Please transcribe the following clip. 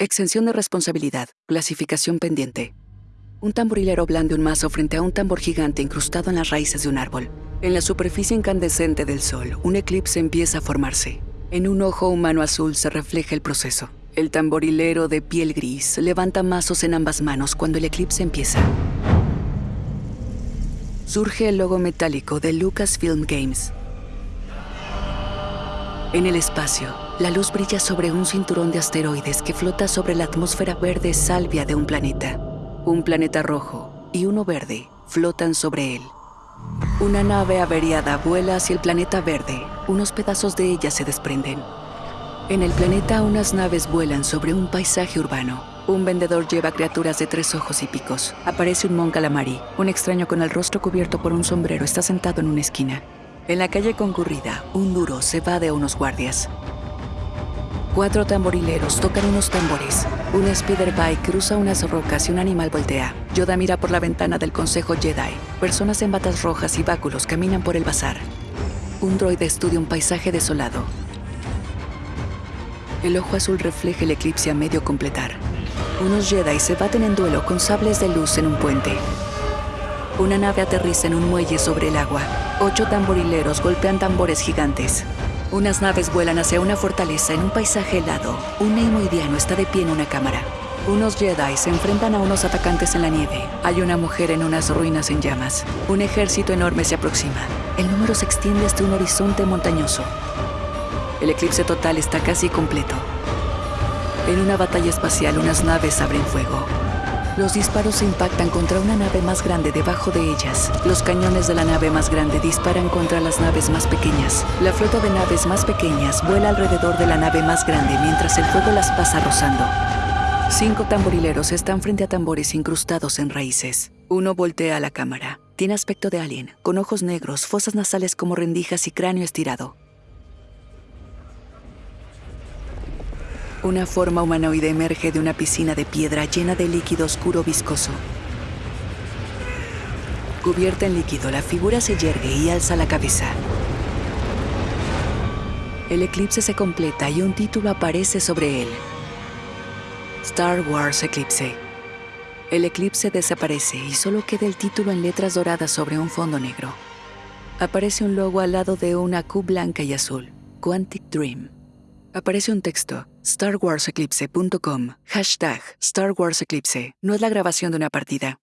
Exención de responsabilidad. Clasificación pendiente. Un tamborilero blande un mazo frente a un tambor gigante incrustado en las raíces de un árbol. En la superficie incandescente del sol, un eclipse empieza a formarse. En un ojo humano azul se refleja el proceso. El tamborilero de piel gris levanta mazos en ambas manos cuando el eclipse empieza. Surge el logo metálico de Lucasfilm Games. En el espacio, la luz brilla sobre un cinturón de asteroides que flota sobre la atmósfera verde salvia de un planeta. Un planeta rojo y uno verde flotan sobre él. Una nave averiada vuela hacia el planeta verde. Unos pedazos de ella se desprenden. En el planeta unas naves vuelan sobre un paisaje urbano. Un vendedor lleva criaturas de tres ojos y picos. Aparece un mon calamari. Un extraño con el rostro cubierto por un sombrero está sentado en una esquina. En la calle concurrida, un duro se va de unos guardias. Cuatro tamborileros tocan unos tambores. Un speederbike cruza unas rocas y un animal voltea. Yoda mira por la ventana del Consejo Jedi. Personas en batas rojas y báculos caminan por el bazar. Un droide estudia un paisaje desolado. El ojo azul refleja el eclipse a medio completar. Unos Jedi se baten en duelo con sables de luz en un puente. Una nave aterriza en un muelle sobre el agua. Ocho tamborileros golpean tambores gigantes. Unas naves vuelan hacia una fortaleza en un paisaje helado. Un neimoidiano está de pie en una cámara. Unos Jedi se enfrentan a unos atacantes en la nieve. Hay una mujer en unas ruinas en llamas. Un ejército enorme se aproxima. El número se extiende hasta un horizonte montañoso. El eclipse total está casi completo. En una batalla espacial, unas naves abren fuego. Los disparos se impactan contra una nave más grande debajo de ellas. Los cañones de la nave más grande disparan contra las naves más pequeñas. La flota de naves más pequeñas vuela alrededor de la nave más grande mientras el fuego las pasa rozando. Cinco tamborileros están frente a tambores incrustados en raíces. Uno voltea a la cámara. Tiene aspecto de alien, con ojos negros, fosas nasales como rendijas y cráneo estirado. Una forma humanoide emerge de una piscina de piedra llena de líquido oscuro viscoso. Cubierta en líquido, la figura se yergue y alza la cabeza. El eclipse se completa y un título aparece sobre él. Star Wars Eclipse. El eclipse desaparece y solo queda el título en letras doradas sobre un fondo negro. Aparece un logo al lado de una Q blanca y azul, Quantic Dream. Aparece un texto, starwarseclipse.com, hashtag Star Wars Eclipse. No es la grabación de una partida.